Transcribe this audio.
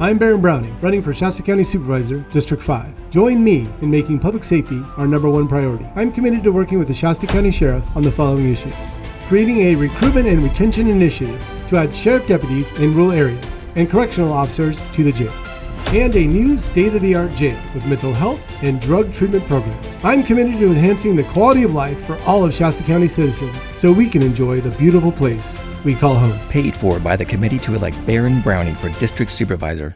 I'm Baron Browning, running for Shasta County Supervisor, District 5. Join me in making public safety our number one priority. I'm committed to working with the Shasta County Sheriff on the following issues creating a recruitment and retention initiative to add sheriff deputies in rural areas and correctional officers to the jail, and a new state of the art jail with mental health and drug treatment programs. I'm committed to enhancing the quality of life for all of Shasta County citizens so we can enjoy the beautiful place we call home. Paid for by the committee to elect Baron Browning for District Supervisor.